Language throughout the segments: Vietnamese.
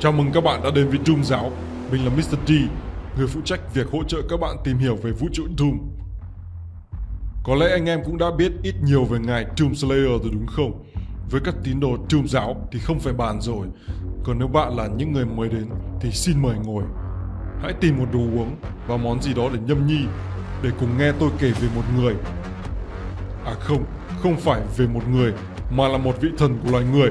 Chào mừng các bạn đã đến với Doom Giáo. Mình là Mr. D, người phụ trách việc hỗ trợ các bạn tìm hiểu về vũ trụ Doom. Có lẽ anh em cũng đã biết ít nhiều về ngài Doom Slayer rồi đúng không? Với các tín đồ Doom Giáo thì không phải bàn rồi. Còn nếu bạn là những người mới đến thì xin mời ngồi. Hãy tìm một đồ uống và món gì đó để nhâm nhi để cùng nghe tôi kể về một người. À không, không phải về một người mà là một vị thần của loài người.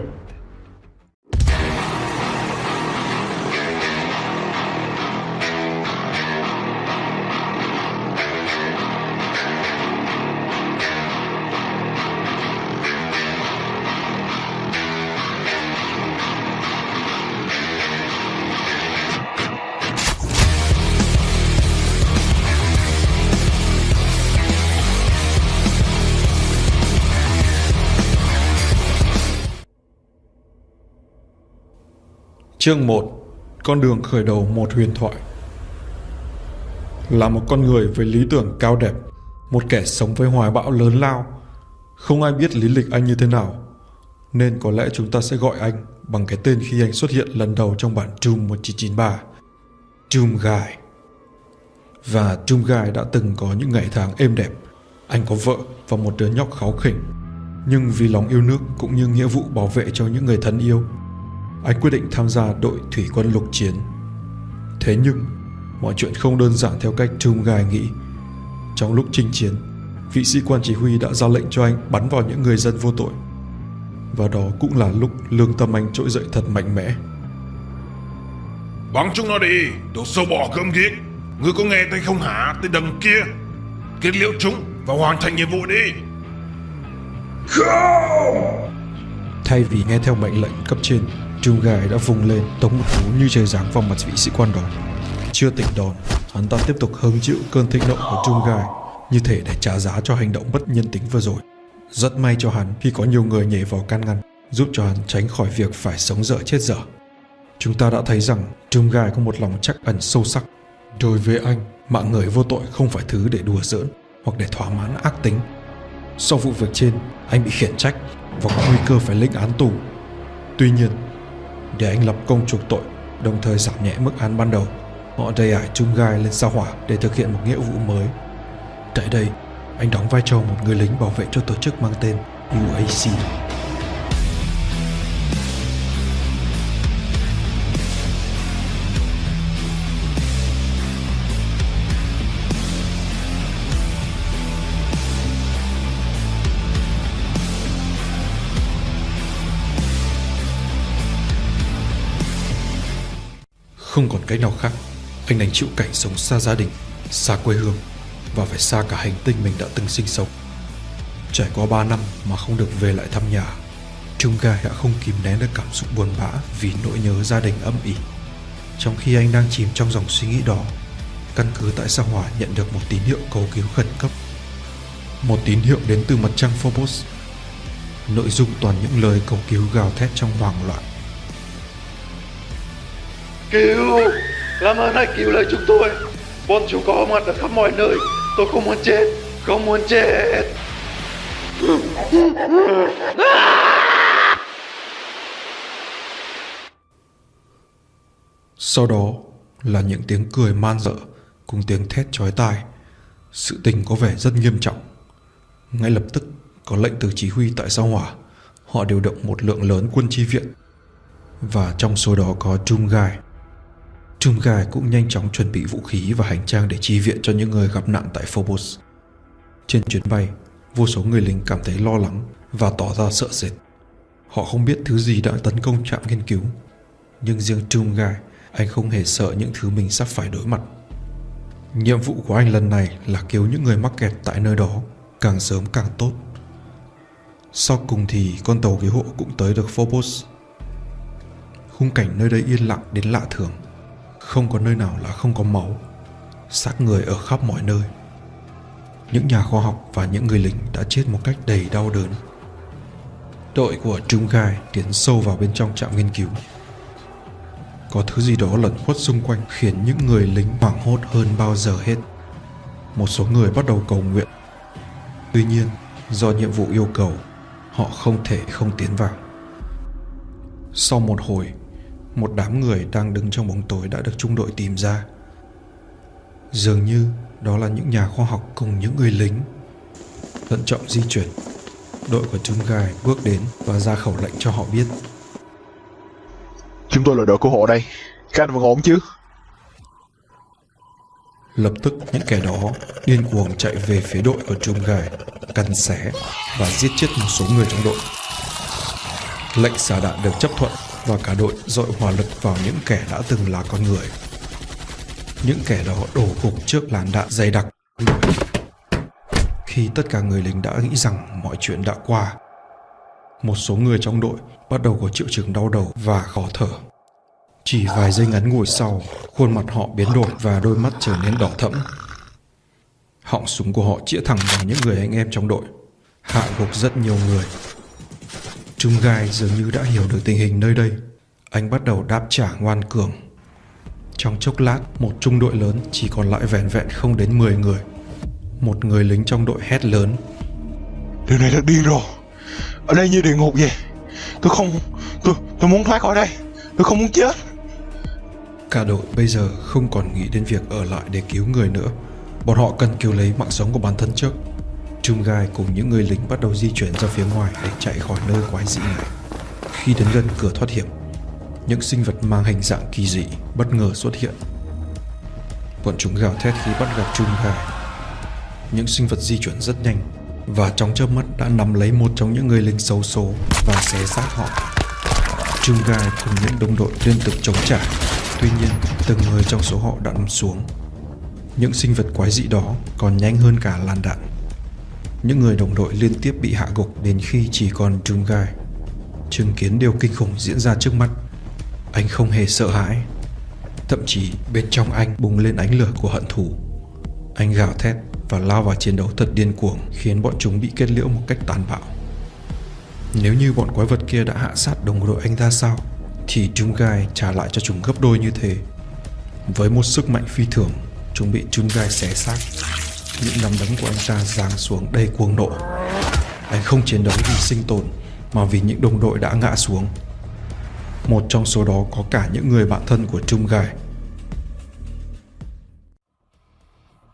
Chương 1 Con đường khởi đầu một huyền thoại. Là một con người với lý tưởng cao đẹp, Một kẻ sống với hoài bão lớn lao. Không ai biết lý lịch anh như thế nào, Nên có lẽ chúng ta sẽ gọi anh Bằng cái tên khi anh xuất hiện lần đầu trong bản Doom 1993 Doom Guy. Và Doom Guy đã từng có những ngày tháng êm đẹp. Anh có vợ và một đứa nhóc kháu khỉnh. Nhưng vì lòng yêu nước cũng như nghĩa vụ bảo vệ cho những người thân yêu anh quyết định tham gia đội thủy quân lục chiến. Thế nhưng, mọi chuyện không đơn giản theo cách Trung Gai nghĩ. Trong lúc chinh chiến, vị sĩ quan chỉ huy đã ra lệnh cho anh bắn vào những người dân vô tội. Và đó cũng là lúc lương tâm anh trỗi dậy thật mạnh mẽ. Bắn chúng nó đi, đồ sâu bò cơm ghét. Ngươi có nghe thấy không hả, tên đằng kia? Kết liễu chúng và hoàn thành nhiệm vụ đi. Không! Thay vì nghe theo mệnh lệnh cấp trên, Trung gài đã vùng lên tống một cú như trời giáng vào mặt vị sĩ quan đó. Chưa tỉnh đòn, hắn ta tiếp tục hứng chịu cơn thịnh nộ của Trung Gai như thể để trả giá cho hành động bất nhân tính vừa rồi. Rất may cho hắn khi có nhiều người nhảy vào can ngăn, giúp cho hắn tránh khỏi việc phải sống dở chết dở. Chúng ta đã thấy rằng Trung Gai có một lòng chắc ẩn sâu sắc. Đối với anh, mạng người vô tội không phải thứ để đùa giỡn hoặc để thỏa mãn ác tính. Sau vụ việc trên, anh bị khiển trách và có nguy cơ phải lĩnh án tù. Tuy nhiên, để anh lập công chuộc tội, đồng thời giảm nhẹ mức án ban đầu. Họ đầy ải chung gai lên sao hỏa để thực hiện một nghĩa vụ mới. Tại đây, anh đóng vai trò một người lính bảo vệ cho tổ chức mang tên UAC. Không còn cách nào khác. Anh đành chịu cảnh sống xa gia đình, Xa quê hương Và phải xa cả hành tinh mình đã từng sinh sống. Trải qua 3 năm mà không được về lại thăm nhà, Trung Ga đã không kìm nén được cảm xúc buồn bã Vì nỗi nhớ gia đình âm ỉ. Trong khi anh đang chìm trong dòng suy nghĩ đó, Căn cứ tại sao Hỏa nhận được một tín hiệu cầu cứu khẩn cấp? Một tín hiệu đến từ mặt trăng Phobos. Nội dung toàn những lời cầu cứu gào thét trong hoảng loạn. Cứu Làm ơn hãy cứu lấy chúng tôi Bọn chúng có mặt ở khắp mọi nơi Tôi không muốn chết, Không muốn chết Sau đó là những tiếng cười man dợ cùng tiếng thét chói tai. Sự tình có vẻ rất nghiêm trọng. Ngay lập tức có lệnh từ chỉ huy tại sao hỏa. Họ điều động một lượng lớn quân chi viện. Và trong số đó có Trung Gai. Trung Gai cũng nhanh chóng chuẩn bị vũ khí và hành trang để chi viện cho những người gặp nạn tại Phobos. Trên chuyến bay, vô số người lính cảm thấy lo lắng và tỏ ra sợ sệt. Họ không biết thứ gì đã tấn công trạm nghiên cứu. Nhưng riêng Trung Gai, anh không hề sợ những thứ mình sắp phải đối mặt. Nhiệm vụ của anh lần này là cứu những người mắc kẹt tại nơi đó, càng sớm càng tốt. Sau cùng thì con tàu cứu hộ cũng tới được Phobos. Khung cảnh nơi đây yên lặng đến lạ thường. Không có nơi nào là không có máu Xác người ở khắp mọi nơi. Những nhà khoa học và những người lính đã chết một cách đầy đau đớn. Đội của Trung Gai tiến sâu vào bên trong trạm nghiên cứu. Có thứ gì đó lẩn khuất xung quanh khiến những người lính hoảng hốt hơn bao giờ hết. Một số người bắt đầu cầu nguyện. Tuy nhiên, do nhiệm vụ yêu cầu, họ không thể không tiến vào. Sau một hồi, một đám người đang đứng trong bóng tối đã được trung đội tìm ra. Dường như đó là những nhà khoa học cùng những người lính. Thận trọng di chuyển, đội của Trung Gai bước đến và ra khẩu lệnh cho họ biết. Chúng tôi là đội cứu hộ đây. Các anh vẫn ổn chứ? Lập tức những kẻ đó điên cuồng chạy về phía đội của Trung Gai, cắn xé và giết chết một số người trong đội. Lệnh xả đạn được chấp thuận và cả đội dội hỏa lực vào những kẻ đã từng là con người. Những kẻ đó đổ gục trước làn đạn dày đặc. Khi tất cả người lính đã nghĩ rằng mọi chuyện đã qua, một số người trong đội bắt đầu có triệu chứng đau đầu và khó thở. Chỉ vài giây ngắn ngủi sau, khuôn mặt họ biến đổi và đôi mắt trở nên đỏ thẫm. Họng súng của họ chĩa thẳng vào những người anh em trong đội, hạ gục rất nhiều người. Trung Gai dường như đã hiểu được tình hình nơi đây. Anh bắt đầu đáp trả ngoan cường. Trong chốc lát, một trung đội lớn chỉ còn lại vẹn vẹn không đến 10 người. Một người lính trong đội hét lớn. Điều này thật điên rồi. Ở đây như địa ngục vậy. Tôi không... Tôi, tôi muốn thoát khỏi đây. Tôi không muốn chết. Cả đội bây giờ không còn nghĩ đến việc ở lại để cứu người nữa. Bọn họ cần cứu lấy mạng sống của bản thân trước. Trung Gai cùng những người lính bắt đầu di chuyển ra phía ngoài để chạy khỏi nơi quái dị này. Khi đến gần cửa thoát hiểm, những sinh vật mang hình dạng kỳ dị bất ngờ xuất hiện. Bọn chúng gào thét khi bắt gặp Trung Gai. Những sinh vật di chuyển rất nhanh và trong chớp mắt đã nắm lấy một trong những người lính xấu số và xé xác họ. Trung Gai cùng những đồng đội liên tục chống trả, tuy nhiên từng người trong số họ đã nằm xuống. Những sinh vật quái dị đó còn nhanh hơn cả làn đạn. Những người đồng đội liên tiếp bị hạ gục đến khi chỉ còn Trung Gai. Chứng kiến điều kinh khủng diễn ra trước mắt, anh không hề sợ hãi. Thậm chí bên trong anh bùng lên ánh lửa của hận thù. Anh gào thét và lao vào chiến đấu thật điên cuồng khiến bọn chúng bị kết liễu một cách tàn bạo. Nếu như bọn quái vật kia đã hạ sát đồng đội anh ra sao thì Trung Gai trả lại cho chúng gấp đôi như thế. Với một sức mạnh phi thường, chúng bị Trung Gai xé xác. Những nắm đấm của anh ta giáng xuống đầy cuồng nộ. Anh không chiến đấu vì sinh tồn, mà vì những đồng đội đã ngã xuống. Một trong số đó có cả những người bạn thân của Trung Gai.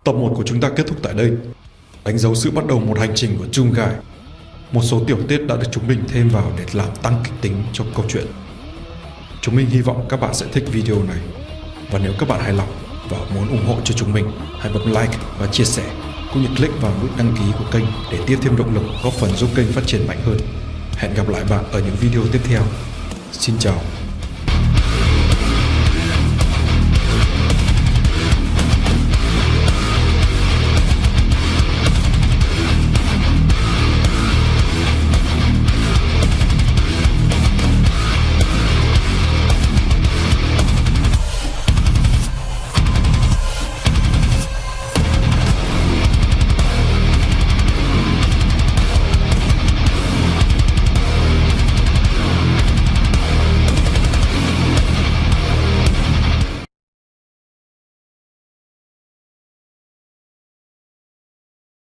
Tập 1 của chúng ta kết thúc tại đây. Đánh dấu sự bắt đầu một hành trình của Trung Gai. Một số tiểu tiết đã được chúng mình thêm vào để làm tăng kịch tính cho câu chuyện. Chúng mình hy vọng các bạn sẽ thích video này. Và nếu các bạn hài lòng và muốn ủng hộ cho chúng mình, hãy bấm like và chia sẻ, cũng như click vào nút đăng ký của kênh để tiếp thêm động lực góp phần giúp kênh phát triển mạnh hơn. Hẹn gặp lại bạn ở những video tiếp theo. Xin chào